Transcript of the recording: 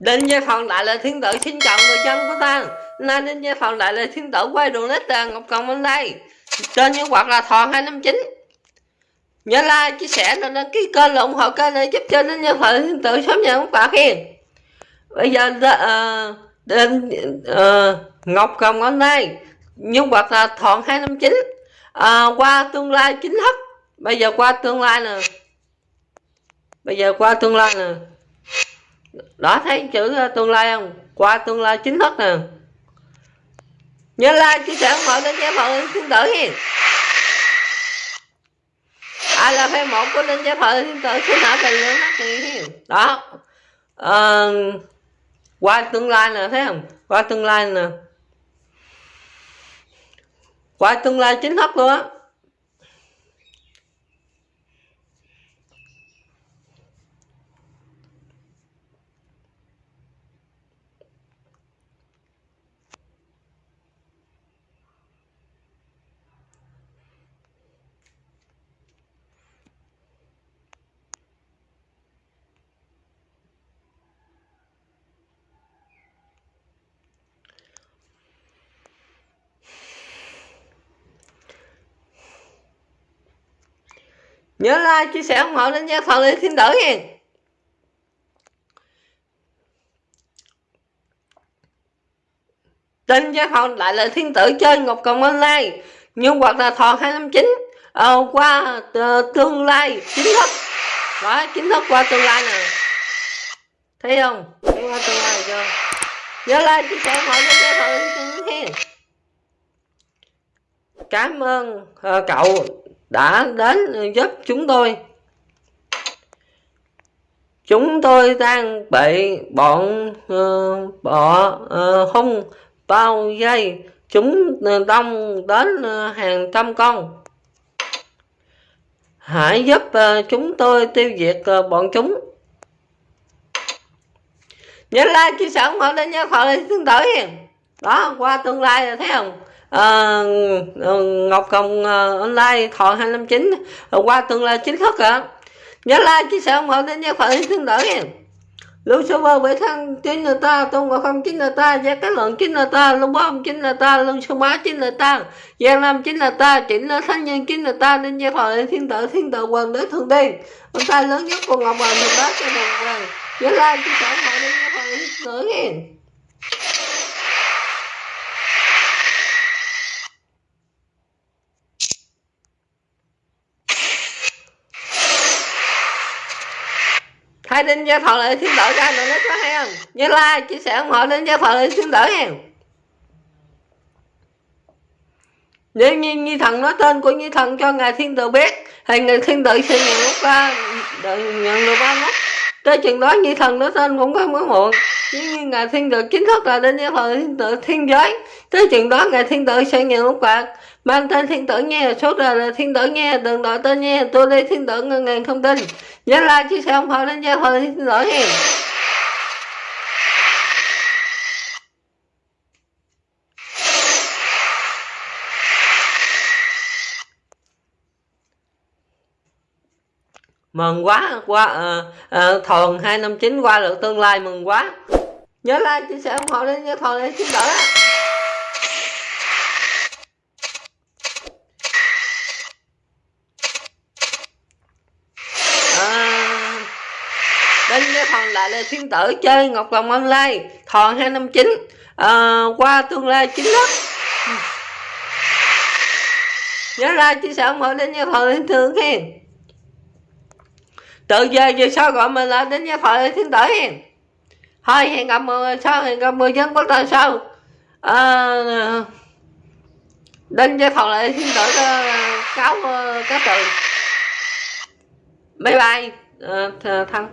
Đinh Gia Phòng Đại là Thiên Tử xin chào người dân của ta. Nay Đinh Gia Phòng Đại là Thiên Tử quay đường nít là Ngọc Cộng bên đây. Trên những quạt là thòn 259 Nhớ like, chia sẻ, và đăng ký kênh là ủng hộ kênh để giúp cho đến với Phòng Thiên Tử sớm nhận các bạn Bây giờ ờ, uh, Đinh uh, ờ, Ngọc Cộng bên đây. Những quạt là thòn 259 uh, Qua tương lai chính thức. Bây giờ qua tương lai nè. Bây giờ qua tương lai nè đó thấy chữ ờ, tương lai không? Qua tương lai chính thức nè. Nhớ like chia sẻ ủng hộ đến gia phật thiên tử hiền ai là fan một của linh chế phật thiên tử xin hỏi tình luận mắt hiền đó. À, qua tương lai nè thấy không? Qua tương lai nè. Qua tương lai chính thức luôn á. Nhớ like chia sẻ ủng hộ đến gia phật thiên tử nha tên gia phật lại là thiên tử chơi ngọc cộng online. Nhưng hoặc là thọ 259 ờ, qua ờ, tương lai chính thức. Đó chính thức qua tương lai nè. Thấy không? Thấy qua tương lai chưa? Nhớ like chia sẻ ủng hộ đến gia phật thiên tử nha cảm ơn uh, cậu đã đến giúp chúng tôi. Chúng tôi đang bị bọn uh, bọ uh, hung bao dây chúng đông đến uh, hàng trăm con. Hãy giúp uh, chúng tôi tiêu diệt uh, bọn chúng. Nhớ like chia sẻ ủng hộ đến nhớ khỏi tương tự đó qua tương lai thấy không? À, Ngọc Hồng uh, online thọ 259 uh, qua tương lai chính thức ạ. Nhớ like chia sẻ ủng hộ đến gia phật tương đỡ nha lưu số bơ bảy thân chính là ta tôn ngộ không chính là ta gia cái lượng chính là ta lưu bom chính là ta lưu số má chính là ta gia nam chính là ta chỉnh là thánh nhân chính là ta nên gia phật thiên tử thiên tử quần đế thượng đi ông ta lớn nhất của ngọc hoàng thượng bá cho đồng quần nhớ like chia sẻ mọi người đến gia phật thiên tử. nha hai đến gia thọ lại thiên tử ra nữa nó có hay không? Nhớ like chia sẻ ủng hộ đến gia thọ lại thiên tử nha nếu như nghi thần nói tên của nghi thần cho ngài thiên tử biết, thì ngài thiên tử sẽ nhận lúc ba nhận được ba mất tới chừng đó, nghi thần nói tên cũng không có muộn. Nếu như ngài thiên tử chính thức là đến gia thọ thiên tử thiên giới, tới chừng đó, ngài thiên tử sẽ nhận lúc bạc mang tên thiên tử nghe số đời là thiên tử nghe đừng đổi tên nghe tôi đây thiên tử ngân ngàn không tin. Nhớ like chia sẻ ủng hộ đến gia phật thiên tử nghe. Mừng quá qua uh, uh, thòn 259 qua được tương lai mừng quá. Nhớ like chia sẻ ủng hộ đến gia thòn để tử đỡ bên cái phần lại là thiên tử chơi ngọc lòng online thòn 259 à, ờ, qua tương lai chính thức nhớ ra chia sẻ ủng hộ đến gia phật thiên thương hen từ giờ về sau gọi mình là đến gia phật thiên tử hen thôi hẹn gặp mười sau hẹn gặp mười dân bắt đầu sau à, đến gia phật lại thiên tử ờ, cáo ờ, cáo từ. Bye bye uh, thằng